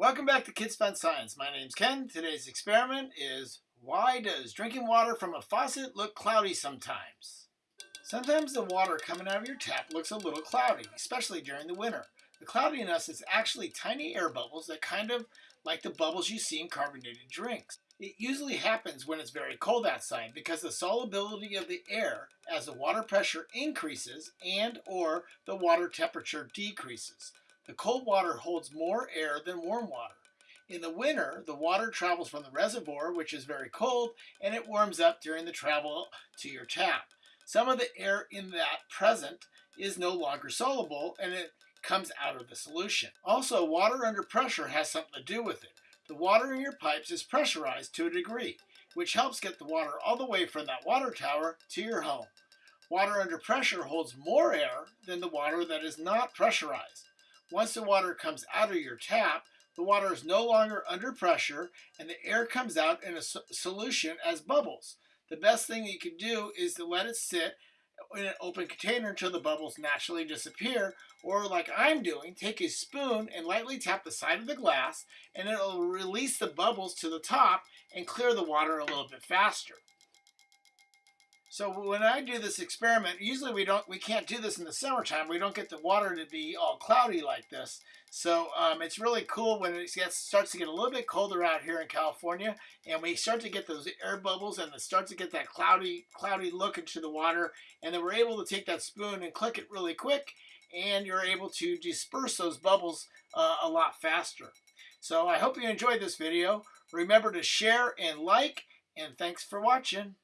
Welcome back to Kids Fun Science. My name's Ken. Today's experiment is why does drinking water from a faucet look cloudy sometimes? Sometimes the water coming out of your tap looks a little cloudy, especially during the winter. The cloudiness is actually tiny air bubbles that kind of like the bubbles you see in carbonated drinks. It usually happens when it's very cold outside because the solubility of the air as the water pressure increases and or the water temperature decreases. The cold water holds more air than warm water. In the winter, the water travels from the reservoir, which is very cold, and it warms up during the travel to your tap. Some of the air in that present is no longer soluble, and it comes out of the solution. Also, water under pressure has something to do with it. The water in your pipes is pressurized to a degree, which helps get the water all the way from that water tower to your home. Water under pressure holds more air than the water that is not pressurized. Once the water comes out of your tap, the water is no longer under pressure and the air comes out in a solution as bubbles. The best thing you can do is to let it sit in an open container until the bubbles naturally disappear or like I'm doing, take a spoon and lightly tap the side of the glass and it'll release the bubbles to the top and clear the water a little bit faster. So when I do this experiment, usually we don't, we can't do this in the summertime. We don't get the water to be all cloudy like this. So um, it's really cool when it gets, starts to get a little bit colder out here in California, and we start to get those air bubbles, and it starts to get that cloudy, cloudy look into the water, and then we're able to take that spoon and click it really quick, and you're able to disperse those bubbles uh, a lot faster. So I hope you enjoyed this video. Remember to share and like, and thanks for watching.